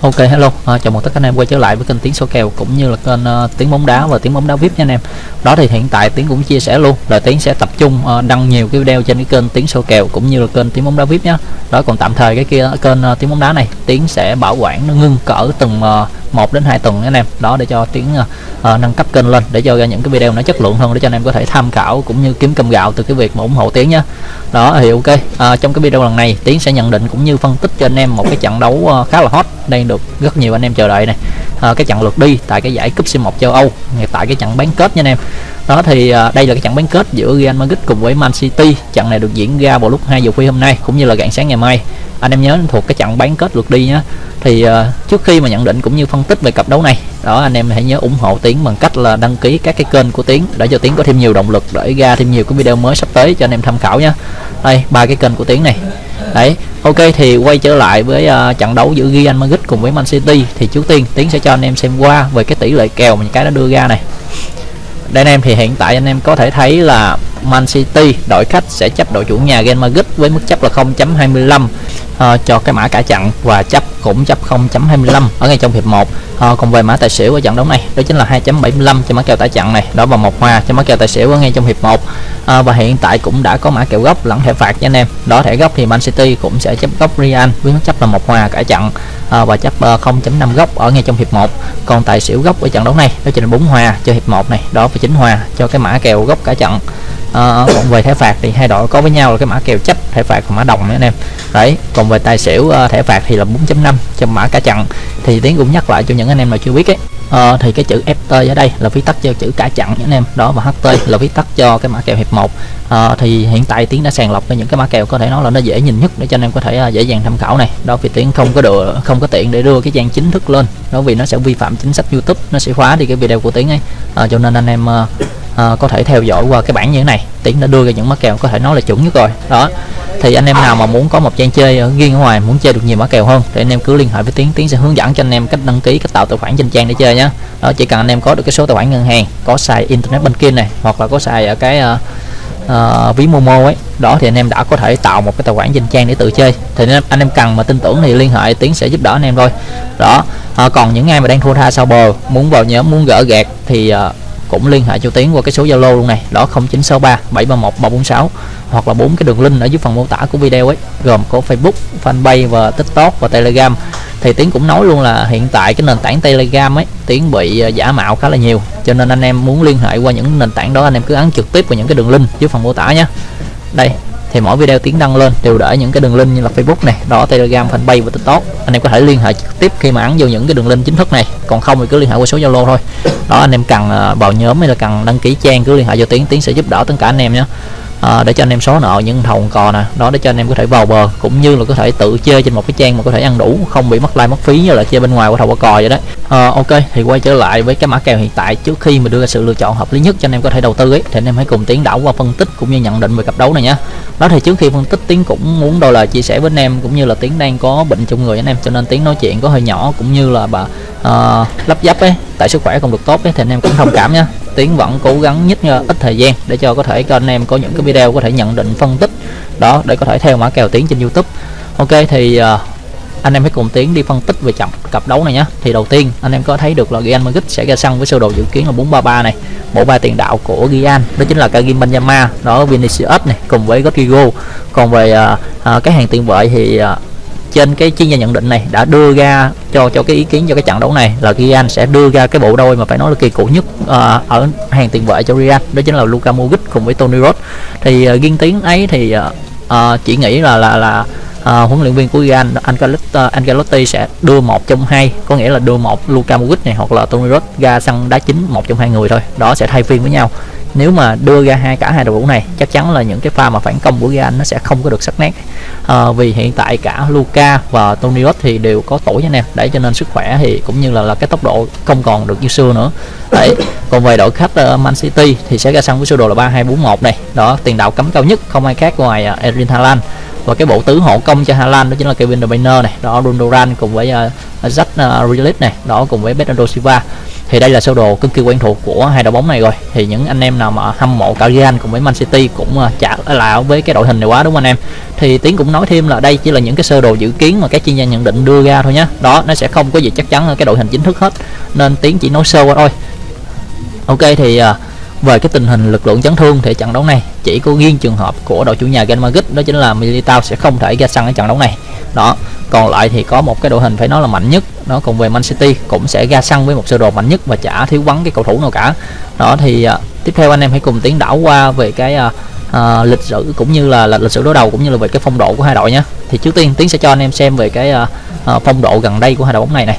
Ok hello, à, chào mừng tất cả anh em quay trở lại với kênh Tiếng số kèo cũng như là kênh uh, Tiếng bóng đá và Tiếng bóng đá VIP nha anh em. Đó thì hiện tại Tiếng cũng chia sẻ luôn là Tiếng sẽ tập trung uh, đăng nhiều cái video trên cái kênh Tiếng số kèo cũng như là kênh Tiếng bóng đá VIP nhá. Đó còn tạm thời cái kia à, kênh uh, Tiếng bóng đá này Tiếng sẽ bảo quản nó ngưng cỡ từng uh, 1 đến 2 tuần anh em. Đó để cho Tiếng uh, nâng cấp kênh lên để cho ra những cái video nó chất lượng hơn để cho anh em có thể tham khảo cũng như kiếm cơm gạo từ cái việc mà ủng hộ Tiếng nhá. Đó thì ok. Uh, trong cái video lần này Tiếng sẽ nhận định cũng như phân tích cho anh em một cái trận đấu uh, khá là hot đang được rất nhiều anh em chờ đợi này à, cái trận lượt đi tại cái giải cúp C1 châu Âu tại cái trận bán kết nha anh em đó thì uh, đây là cái trận bán kết giữa Real Madrid cùng với Man City. Trận này được diễn ra vào lúc 2 giờ khuya hôm nay cũng như là rạng sáng ngày mai. Anh em nhớ thuộc cái trận bán kết lượt đi nhé thì uh, trước khi mà nhận định cũng như phân tích về cặp đấu này đó anh em hãy nhớ ủng hộ tiến bằng cách là đăng ký các cái kênh của tiến để cho tiến có thêm nhiều động lực để ra thêm nhiều cái video mới sắp tới cho anh em tham khảo nhé đây ba cái kênh của tiến này. Đấy ok thì quay trở lại với uh, trận đấu giữa Real Madrid cùng với Man City. Thì trước tiên tiến sẽ cho anh em xem qua về cái tỷ lệ kèo mà những cái nó đưa ra này đây anh em thì hiện tại anh em có thể thấy là Man City đội khách sẽ chấp đội chủ nhà Real Madrid với mức chấp là 0.25 uh, ờ, cho cái mã cả chặn và chấp cũng chấp 0.25 ở ngay trong hiệp 1 uh, ờ, còn về mã tài xỉu ở trận đấu này đó chính là 2.75 cho mã kèo tài chặn này đó và một hòa cho mã kèo tài xỉu ở ngay trong hiệp 1 uh, ờ, và hiện tại cũng đã có mã kèo gốc lẫn thẻ phạt nha anh em. Đó thẻ gốc thì Man City cũng sẽ chấp gốc Real với mức chấp là một hòa cả chặn uh, và chấp uh, 0.5 góc ở ngay trong hiệp 1 còn tại xỉu góc ở trận đấu này đó chính là 4 hòa cho hiệp 1 này. Đó và 9 hòa cho cái mã kèo gốc cả trận à, còn về thẻ phạt thì hai đội có với nhau là cái mã kèo chấp thẻ phạt và mã đồng nữa anh em. Đấy còn về tài xỉu uh, thẻ phạt thì là 4.5 cho mã cả chặn thì tiến cũng nhắc lại cho những anh em nào chưa biết ấy. À, thì cái chữ FT ở đây là viết tắt cho chữ cả chặn anh em. Đó và HT là viết tắt cho cái mã kèo hiệp 1 à, thì hiện tại tiến đã sàng lọc cho những cái mã kèo có thể nói là nó dễ nhìn nhất để cho anh em có thể uh, dễ dàng tham khảo này. Đó vì tiến không có được không có tiện để đưa cái trang chính thức lên. Đó vì nó sẽ vi phạm chính sách YouTube nó sẽ khóa đi cái video của tiến ấy. À, cho nên anh em uh, à, có thể theo dõi qua cái bảng như thế này. Tiến đã đưa ra những mã kèo có thể nói là chuẩn nhất rồi. Đó. Thì anh em nào mà muốn có một trang chơi ở riêng ở ngoài muốn chơi được nhiều mã kèo hơn thì anh em cứ liên hệ với tiến. Tiến sẽ hướng dẫn cho anh em cách đăng ký cách tạo tài khoản trên trang để chơi nhé đó chỉ cần anh em có được cái số tài khoản ngân hàng có xài internet banking này hoặc là có xài ở cái uh, uh, ví momo ấy đó thì anh em đã có thể tạo một cái tài khoản trên trang để tự chơi. Thì anh em, anh em cần mà tin tưởng thì liên hệ tiến sẽ giúp đỡ anh em thôi. Đó. À, còn những ai mà đang thua tha sau bờ muốn vào nhóm muốn gỡ gạt thì uh, cũng liên hệ cho Tiến qua cái số Zalo luôn này đó 0963 731 346 hoặc là bốn cái đường link ở dưới phần mô tả của video ấy gồm có Facebook, fanpage và TikTok và Telegram. Thì Tiến cũng nói luôn là hiện tại cái nền tảng Telegram ấy Tiến bị à, giả mạo khá là nhiều cho nên anh em muốn liên hệ qua những nền tảng đó anh em cứ ấn trực tiếp vào những cái đường link dưới phần mô tả nhé. Đây thì mỗi video tiến đăng lên đều để những cái đường link như là Facebook này, đó, Telegram, fanpage và TikTok. Anh em có thể liên hệ trực tiếp khi mà ấn vô những cái đường link chính thức này. Còn không thì cứ liên hệ qua số Zalo thôi. Đó, anh em cần ờ, vào nhóm hay là cần đăng ký trang cứ liên hệ cho tiến tiến sẽ giúp đỡ tất cả anh em nhé à, để cho anh em xóa nợ những thầu cò nè. Đó để cho anh em có thể vào bờ cũng như là có thể tự chơi trên một cái trang mà có thể ăn đủ không bị mất like mất phí như là chơi bên ngoài của thầu cò vậy đấy à, ờ, ok thì quay trở lại với cái mã kèo hiện tại trước khi mà đưa ra sự lựa chọn hợp lý nhất cho anh em có thể đầu tư ấy thì anh em hãy cùng tiến đảo qua phân tích cũng như nhận định về cặp đấu này nhé đó thì trước khi phân tích tiến cũng muốn đôi lời chia sẻ với anh em cũng như là tiến đang có bệnh trong người anh em cho nên tiến nói chuyện có hơi nhỏ cũng như là bà uh, lắp dắp ấy tại sức khỏe không được tốt ấy, thì anh em cũng thông cảm nha tiến vẫn cố gắng nhất ít thời gian để cho có thể cho anh em có những cái video có thể nhận định phân tích đó để có thể theo mã kèo tiến trên youtube. Ok thì uh, anh em hãy cùng tiến đi phân tích về trận cặp đấu này nhé thì đầu tiên anh em có thấy được là Real Madrid sẽ ra sân với sơ đồ dự kiến là 433 này. Bộ ba tiền đạo của Real đó chính là Karim Benzema đó Vinicius này cùng với Rodrigo. Còn về uh, uh, cái hàng tiền vệ thì uh, trên cái chuyên gia nhận định này đã đưa ra cho cho cái ý kiến cho cái trận đấu này là Real sẽ đưa ra cái bộ đôi mà phải nói là kỳ cựu nhất uh, ở hàng tiền vệ cho Real đó chính là Luka Modric cùng với Toni Kroos thì uh, riêng tiếng ấy thì uh, uh, chỉ nghĩ là là là uh, huấn luyện viên của Real Ancelotti, uh, Ancelotti sẽ đưa một trong hai có nghĩa là đưa một Luka Modric này hoặc là Toni Kroos ra sân đá chính một trong hai người thôi. Đó sẽ thay phiên với nhau nếu mà đưa ra hai cả hai đội ngũ này chắc chắn là những cái pha mà phản công của Real nó sẽ không có được sắc nét. À, vì hiện tại cả Luca và Toni Kroos thì đều có tuổi anh em. Để cho nên sức khỏe thì cũng như là là cái tốc độ không còn được như xưa nữa. Đấy còn về đội khách uh, Man City thì sẽ ra sân với sơ đồ là 3241 này. Đó tiền đạo cấm cao nhất không ai khác ngoài uh, Erling Haaland. Và cái bộ tứ hộ công cho Hà Lan đó chính là Kevin De Bruyne này. Đó Ronaldo cùng với uh, Jack uh, Grealish này. Đó cùng với Bernardo Silva thì đây là sơ đồ cực kỳ quen thuộc của hai đội bóng này rồi. Thì những anh em nào mà hâm mộ cả Real cùng với Man City cũng à, chả là với cái đội hình này quá đúng không anh em? Thì tiến cũng nói thêm là đây chỉ là những cái sơ đồ dự kiến mà các chuyên gia nhận định đưa ra thôi nhé đó nó sẽ không có gì chắc chắn ở cái đội hình chính thức hết. Nên tiến chỉ nói sơ qua thôi. Ok thì uh, về cái tình hình lực lượng chấn thương thì trận đấu này chỉ có riêng trường hợp của đội chủ nhà Real Madrid đó chính là Militao sẽ không thể ra sân ở trận đấu này. Đó còn lại thì có một cái đội hình phải nói là mạnh nhất nó cùng về Man City cũng sẽ ra sân với một sơ đồ mạnh nhất và chả thiếu vắng cái cầu thủ nào cả. Đó thì uh, tiếp theo anh em hãy cùng tiến đảo qua về cái uh, uh, lịch sử cũng như là, là lịch sử đối đầu cũng như là về cái phong độ của hai đội nhé. Thì trước tiên tiến sẽ cho anh em xem về cái uh, uh, phong độ gần đây của hai đội bóng này này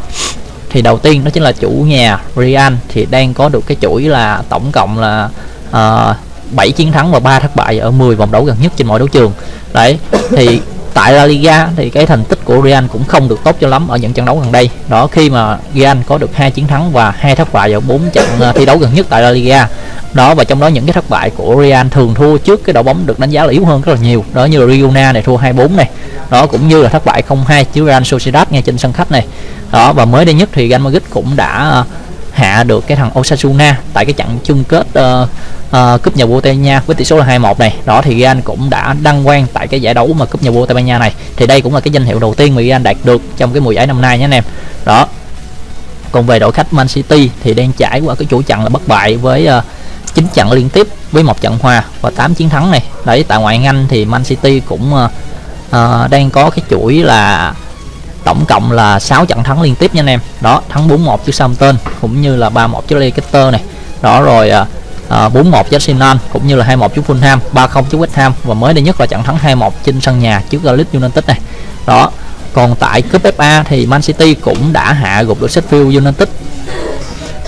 thì đầu tiên đó chính là chủ nhà Real thì đang có được cái chuỗi là tổng cộng là ờ, uh, 7 chiến thắng và 3 thất bại ở 10 vòng đấu gần nhất trên mọi đấu trường. Đấy thì tại La Liga thì cái thành tích của Real cũng không được tốt cho lắm ở những trận đấu gần đây. Đó, khi mà Real có được hai chiến thắng và hai thất bại ở bốn trận ờ, thi đấu gần nhất tại La Liga. Đó, và trong đó những cái thất bại của Real thường thua trước cái đội bóng được đánh giá là yếu hơn rất là nhiều. Đó như là Riona này thua 2-4 này. Đó, cũng như là thất bại 0-2 trước Real Sociedad ngay trên sân khách này. Đó, và mới đây nhất thì Real Madrid cũng đã ờ, hạ được cái thằng Osasuna tại cái trận chung kết uh, uh, cúp nhà vua Tây Ban Nha với tỷ số là 2-1 này. Đó thì Real cũng đã đăng quang tại cái giải đấu mà cúp nhà vua Tây Ban Nha này. Thì đây cũng là cái danh hiệu đầu tiên mà Real đạt được trong cái mùa giải năm nay nhé anh em. Đó. Còn về đội khách Man City thì đang trải qua cái chuỗi trận là bất bại với ờ, uh, 9 trận liên tiếp với một trận hòa và 8 chiến thắng này. Đấy tại ngoại hạng Anh thì Man City cũng uh, uh, đang có cái chuỗi là tổng cộng là 6 trận thắng liên tiếp nha anh em. Đó thắng 4-1 trước Southampton cũng như là 3-1 trước Leicester này. Đó rồi à, à, 4-1 trước Arsenal cũng như là 2-1 trước Fulham 3-0 trước West Ham và mới đây nhất là trận thắng 2-1 trên sân nhà trước Leeds United này. Đó còn tại cúp FA thì Man City cũng đã hạ gục được Sheffield United.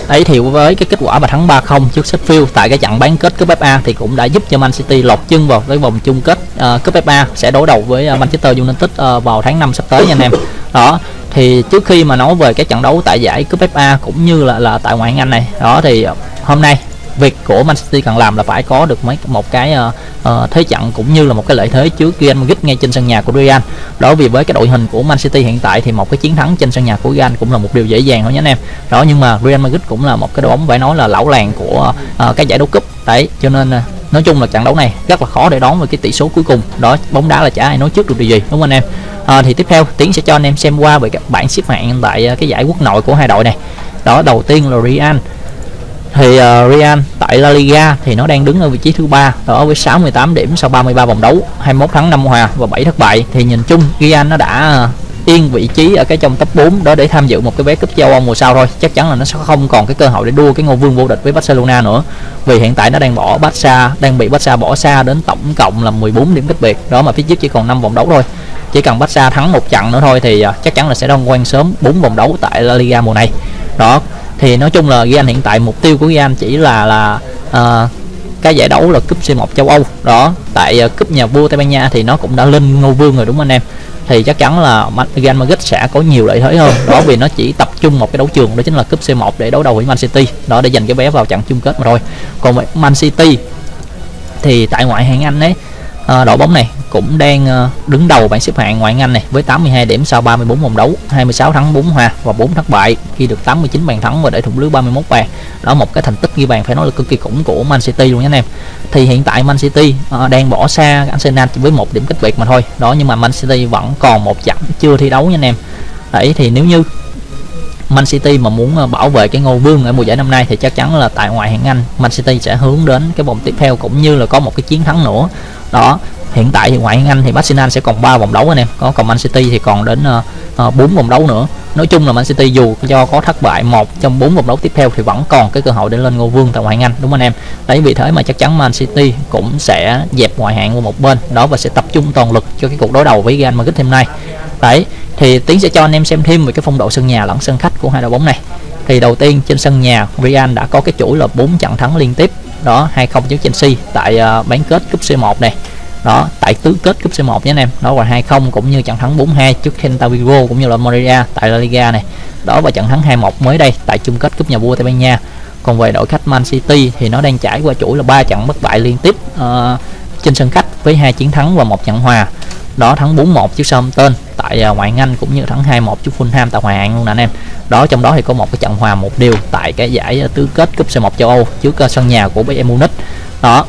Đấy thì với cái kết quả mà thắng 3-0 trước Sheffield tại cái trận bán kết cúp FA thì cũng đã giúp cho Man City lọt chân vào cái vòng chung kết uh, cúp FA sẽ đối đầu với uh, Manchester United uh, vào tháng 5 sắp tới nha anh em. Đó thì trước khi mà nói về cái trận đấu tại giải cúp FA cũng như là là tại ngoại hạng Anh này, đó thì hôm nay việc của Man City cần làm là phải có được mấy một cái uh, uh, thế trận cũng như là một cái lợi thế trước Real Madrid ngay trên sân nhà của Real. Đó vì với cái đội hình của Man City hiện tại thì một cái chiến thắng trên sân nhà của Real cũng là một điều dễ dàng thôi nhé anh em. Đó nhưng mà Real Madrid cũng là một cái đội bóng phải nói là lão làng của uh, cái giải đấu cúp. Đấy, cho nên uh, nói chung là trận đấu này rất là khó để đón với cái tỷ số cuối cùng. Đó bóng đá là chả ai nói trước được điều gì đúng không anh em? À, thì tiếp theo tiến sẽ cho anh em xem qua về các bảng xếp hạng tại à, cái giải quốc nội của hai đội này. Đó đầu tiên là Real thì uh, Real tại La Liga thì nó đang đứng ở vị trí thứ ba đó với 68 điểm sau 33 vòng đấu 21 thắng 5 hòa và 7 thất bại thì nhìn chung Real nó đã à, yên vị trí ở cái trong top 4 đó để tham dự một cái vé cúp châu Âu mùa sau thôi. Chắc chắn là nó sẽ không còn cái cơ hội để đua cái ngôi vương vô địch với Barcelona nữa. Vì hiện tại nó đang bỏ Barca đang bị Barca bỏ xa đến tổng cộng là 14 điểm cách biệt. Đó mà phía trước chỉ còn 5 vòng đấu thôi. Chỉ cần Barca thắng một trận nữa thôi thì à, chắc chắn là sẽ đông quan sớm 4 vòng đấu tại La Liga mùa này. Đó thì nói chung là Real hiện tại mục tiêu của Real chỉ là là uh, cái giải đấu là cúp C1 châu Âu. Đó tại uh, cúp nhà vua Tây Ban Nha thì nó cũng đã lên ngôi vương rồi đúng không anh em? Thì chắc chắn là Real Madrid sẽ có nhiều lợi thế hơn. Đó vì nó chỉ tập trung một cái đấu trường đó chính là cúp C1 để đấu đầu với Man City. Đó để giành cái vé vào trận chung kết mà thôi. Còn với Man City thì tại ngoại hạng Anh ấy à, đội bóng này cũng đang ờ, đứng đầu bảng xếp hạng ngoại hạng Anh này với 82 điểm sau 34 vòng đấu 26 thắng 4 hòa và 4 thất bại. Khi được 89 bàn thắng và để thủng lưới 31 bàn. Đó một cái thành tích ghi bàn phải nói là cực kỳ khủng của Man City luôn nha anh em. Thì hiện tại Man City à, đang bỏ xa Arsenal chỉ với một điểm cách biệt mà thôi. Đó nhưng mà Man City vẫn còn một chặng chưa thi đấu nha anh em. Đấy thì nếu như Man City mà muốn bảo vệ cái ngôi vương ở mùa giải năm nay thì chắc chắn là tại ngoại hạng Anh Man City sẽ hướng đến cái vòng tiếp theo cũng như là có một cái chiến thắng nữa đó hiện tại thì ngoại hạng Anh thì Arsenal sẽ còn 3 vòng đấu anh em. Có còn Man City thì còn đến ờ, ờ, uh, 4 vòng đấu nữa. Nói chung là Man City dù do có thất bại một trong bốn vòng đấu tiếp theo thì vẫn còn cái cơ hội để lên ngôi vương tại ngoại hạng Anh đúng không anh em? Đấy vì thế mà chắc chắn Man City cũng sẽ dẹp ngoại hạng qua một bên. Đó và sẽ tập trung toàn lực cho cái cuộc đối đầu với Real Madrid hôm nay. Đấy thì tiến sẽ cho anh em xem thêm về cái phong độ sân nhà lẫn sân khách của hai đội bóng này. Thì đầu tiên trên sân nhà Real đã có cái chuỗi là 4 trận thắng liên tiếp đó 2-0 trước Chelsea tại uh, bán kết cúp C1 này đó tại tứ kết cúp C1 nhé anh em. Đó và 2-0 cũng như trận thắng 4-2 trước Celta Vigo cũng như là Morelia tại La Liga này đó và trận thắng 2-1 mới đây tại chung kết cúp nhà vua Tây Ban Nha. Còn về đội khách Man City thì nó đang trải qua chuỗi là ba trận bất bại liên tiếp uh, trên sân khách với hai chiến thắng và một trận hòa đó thắng 4-1 trước Southampton tại uh, ngoại Anh cũng như thắng 2-1 trước Fulham tại Hòa An luôn nè anh em. Đó trong đó thì có một cái trận hòa một điều tại cái giải à, tứ kết cúp C1 châu Âu trước à, sân nhà của Bayern Munich. Đó.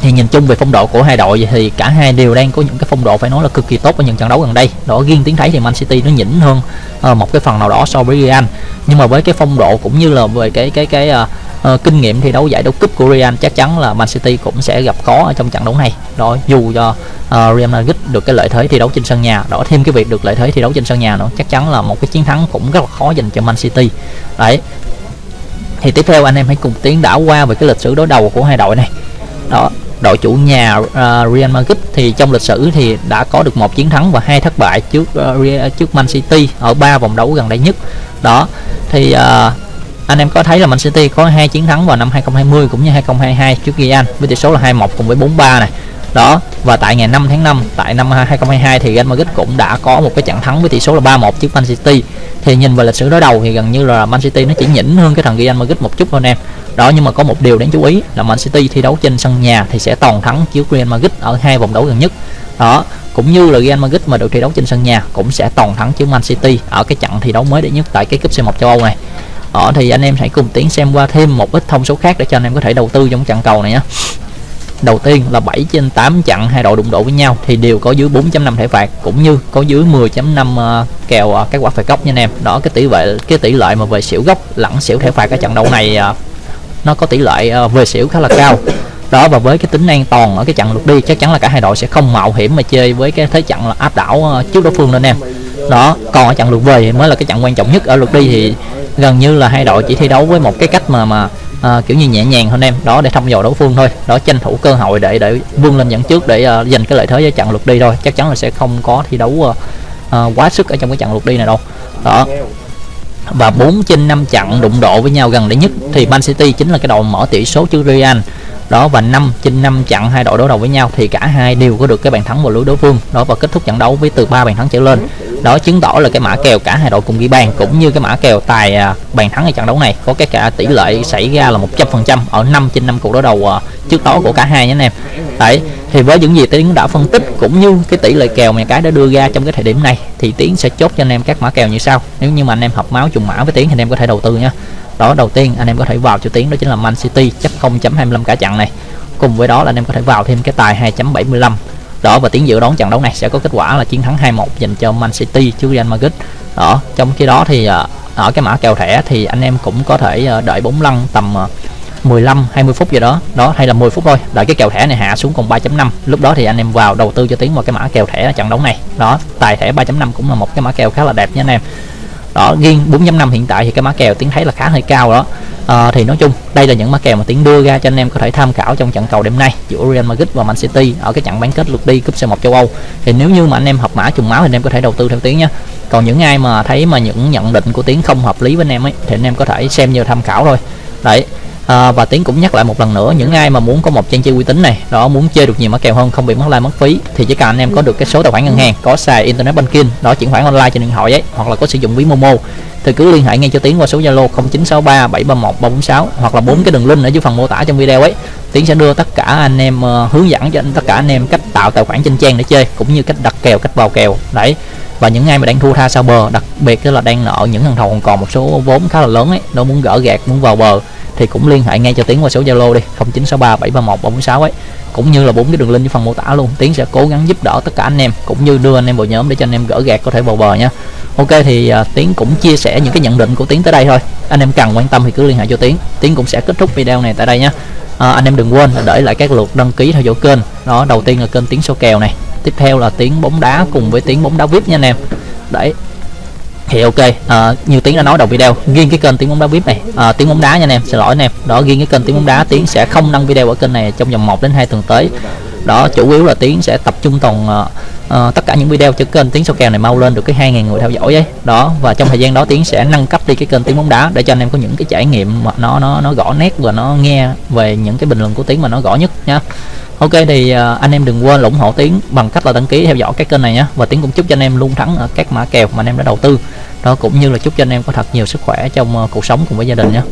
Thì nhìn chung về phong độ của hai đội thì cả hai đều đang có những cái phong độ phải nói là cực kỳ tốt ở những trận đấu gần đây. Đó riêng tiếng thấy thì Man City nó nhỉnh hơn một cái phần nào đó so với Real. Nhưng mà với cái phong độ cũng như là về cái cái cái uh, uh, kinh nghiệm thi đấu giải đấu cúp của Real chắc chắn là Man City cũng sẽ gặp khó ở trong trận đấu này. Đó dù cho uh, Real Madrid được cái lợi thế thi đấu trên sân nhà. Đó thêm cái việc được lợi thế thi đấu trên sân nhà nữa. Chắc chắn là một cái chiến thắng cũng rất là khó dành cho Man City. Đấy. Thì tiếp theo anh em hãy cùng tiến đảo qua về cái lịch sử đối đầu của hai đội này. Đó đội chủ nhà uh, Real Madrid thì trong lịch sử thì đã có được một chiến thắng và hai thất bại trước uh, trước Man City ở ba vòng đấu gần đây nhất. Đó thì uh, anh em có thấy là Man City có hai chiến thắng vào năm 2020 cũng như 2022 trước Real với tỷ số là 2-1 cùng với 4-3 này đó, và tại ngày 5 tháng 5 tại năm 2022 thì Real Madrid cũng đã có một cái trận thắng với tỷ số là 3-1 trước Man City. Thì nhìn vào lịch sử đối đầu thì gần như là Man City nó chỉ nhỉnh hơn cái thằng Real Madrid một chút thôi em đó, nhưng mà có một điều đáng chú ý là Man City thi đấu trên sân nhà thì sẽ toàn thắng trước Real Madrid ở hai vòng đấu gần nhất. Đó, cũng như là Real Madrid mà được thi đấu trên sân nhà cũng sẽ toàn thắng trước Man City ở cái trận thi đấu mới đệ nhất tại cái cúp C1 châu Âu này. Đó, thì anh em hãy cùng tiến xem qua thêm một ít thông số khác để cho anh em có thể đầu tư trong trận cầu này nhé đầu tiên là 7 trên 8 trận hai đội đụng độ với nhau thì đều có dưới 4.5 thẻ phạt cũng như có dưới 10.5 uh, ờ, kèo ờ, uh, các quả phạt góc nha anh em. Đó cái tỷ lệ cái tỷ lệ mà về xỉu góc lẫn xỉu thẻ phạt ở trận đấu này uh, nó có tỷ lệ uh, về xỉu khá là cao. Đó và với cái tính an toàn ở cái trận lượt đi chắc chắn là cả hai đội sẽ không mạo hiểm mà chơi với cái thế trận là áp đảo uh, trước đối phương nên em. Đó còn ở trận lượt về thì mới là cái trận quan trọng nhất ở lượt đi thì gần như là hai đội chỉ thi đấu với một cái cách mà mà à, kiểu như nhẹ nhàng hơn em. Đó để thăm dò đối phương thôi. Đó tranh thủ cơ hội để để vươn lên dẫn trước để uh, giành cái lợi thế với trận lượt đi thôi. Chắc chắn là sẽ không có thi đấu uh, uh, quá sức ở trong cái trận lượt đi này đâu. Đó. Và 4 trên 5 trận đụng độ với nhau gần đây nhất thì Man City chính là cái đội mở tỷ số trước Real đó, và 5 trên 5 trận hai đội đối đầu với nhau thì cả hai đều có được cái bàn thắng vào lưới đối phương. Đó, và kết thúc trận đấu với từ 3 bàn thắng trở lên. Đó, chứng tỏ là cái mã kèo cả hai đội cùng ghi bàn cũng như cái mã kèo tài à, bàn thắng ở trận đấu này có cái cả tỷ lệ xảy ra là 100% ở 5 trên 5 cuộc đối đầu à, trước đó của cả hai nhé anh em. Đấy thì với những gì tiến đã phân tích cũng như cái tỷ lệ kèo mà cái đã đưa ra trong cái thời điểm này, thì tiến sẽ chốt cho anh em các mã kèo như sau. Nếu như mà anh em hợp máu trùng mã với tiến thì anh em có thể đầu tư nhé đó, đầu tiên anh em có thể vào cho tiến đó chính là Man City chấp 0.25 cả trận này. Cùng với đó là anh em có thể vào thêm cái tài 2.75 đó, và tiến dự đoán trận đấu này sẽ có kết quả là chiến thắng 2-1 dành cho Man City trước Real Madrid. Đó, trong khi đó thì à, ở cái mã kèo thẻ thì anh em cũng có thể à, đợi bốn lăn tầm à, 15 20 phút gì đó. Đó hay là 10 phút thôi. Đợi cái kèo thẻ này hạ xuống còn 3.5 lúc đó thì anh em vào đầu tư cho tiến vào cái mã kèo thẻ trận đấu này. Đó tài thẻ 3.5 cũng là một cái mã kèo khá là đẹp nha anh em. Đó riêng 4.5 hiện tại thì cái mã kèo tiến thấy là khá hơi cao đó. À, thì nói chung đây là những mã kèo mà tiến đưa ra cho anh em có thể tham khảo trong trận cầu đêm nay giữa Real Madrid và Man City ở cái trận bán kết lượt đi cúp C1 châu Âu. Thì nếu như mà anh em hợp mã trùng máu thì anh em có thể đầu tư theo tiến nhé còn những ai mà thấy mà những nhận định của tiến không hợp lý với anh em ấy thì anh em có thể xem như tham khảo thôi. Đấy à, và tiến cũng nhắc lại một lần nữa những ai mà muốn có một trang chơi uy tín này đó muốn chơi được nhiều mã kèo hơn không bị mất like mất phí thì chỉ cần anh em có được cái số tài khoản ngân hàng có xài internet banking đó chuyển khoản online trên điện thoại ấy hoặc là có sử dụng ví momo thì cứ liên hệ ngay cho tiến qua số zalo 0963 731 346 hoặc là bốn cái đường link ở dưới phần mô tả trong video ấy. Tiến sẽ đưa tất cả anh em uh, hướng dẫn cho anh tất cả anh em cách tạo tài khoản trên trang để chơi cũng như cách đặt kèo cách vào kèo đấy. Và những ai mà đang thua tha sau bờ đặc biệt là đang nợ những thằng thầu còn còn một số vốn khá là lớn ấy nó muốn gỡ gạt muốn vào bờ thì cũng liên hệ ngay cho tiến qua số zalo đi 0963 731 346 ấy. Cũng như là bốn cái đường link dưới phần mô tả luôn. Tiến sẽ cố gắng giúp đỡ tất cả anh em cũng như đưa anh em vào nhóm để cho anh em gỡ gạt có thể vào bờ nha. Ok thì uh, tiến cũng chia sẻ những cái nhận định của tiến tới đây thôi. Anh em cần quan tâm thì cứ liên hệ cho tiến. Tiến cũng sẽ kết thúc video này tại đây nhé à, anh em đừng quên là để lại các lượt đăng ký theo dõi kênh. Đó đầu tiên là kênh tiến số kèo này. Tiếp theo là tiếng bóng đá cùng với tiếng bóng đá vip nha anh em. Đấy thì ok à, như tiếng đã nói đầu video riêng cái kênh tiếng bóng đá vip này. À, tiếng bóng đá nha anh em xin lỗi anh em. Đó riêng cái kênh tiếng bóng đá tiếng sẽ không đăng video ở kênh này trong vòng 1 đến 2 tuần tới. Đó chủ yếu là tiếng sẽ tập trung toàn ờ, uh, tất cả những video cho kênh tiếng sâu kèo này mau lên được cái 2.000 người theo dõi ấy. Đó và trong thời gian đó tiếng sẽ nâng cấp đi cái kênh tiếng bóng đá để cho anh em có những cái trải nghiệm mà nó nó nó rõ nét và nó nghe về những cái bình luận của tiếng mà nó rõ nhất nha. Ok thì uh, anh em đừng quên ủng hộ tiến bằng cách là đăng ký theo dõi cái kênh này nhé và tiến cũng chúc cho anh em luôn thắng ở các mã kèo mà anh em đã đầu tư. Đó cũng như là chúc cho anh em có thật nhiều sức khỏe trong uh, cuộc sống cùng với gia đình nhé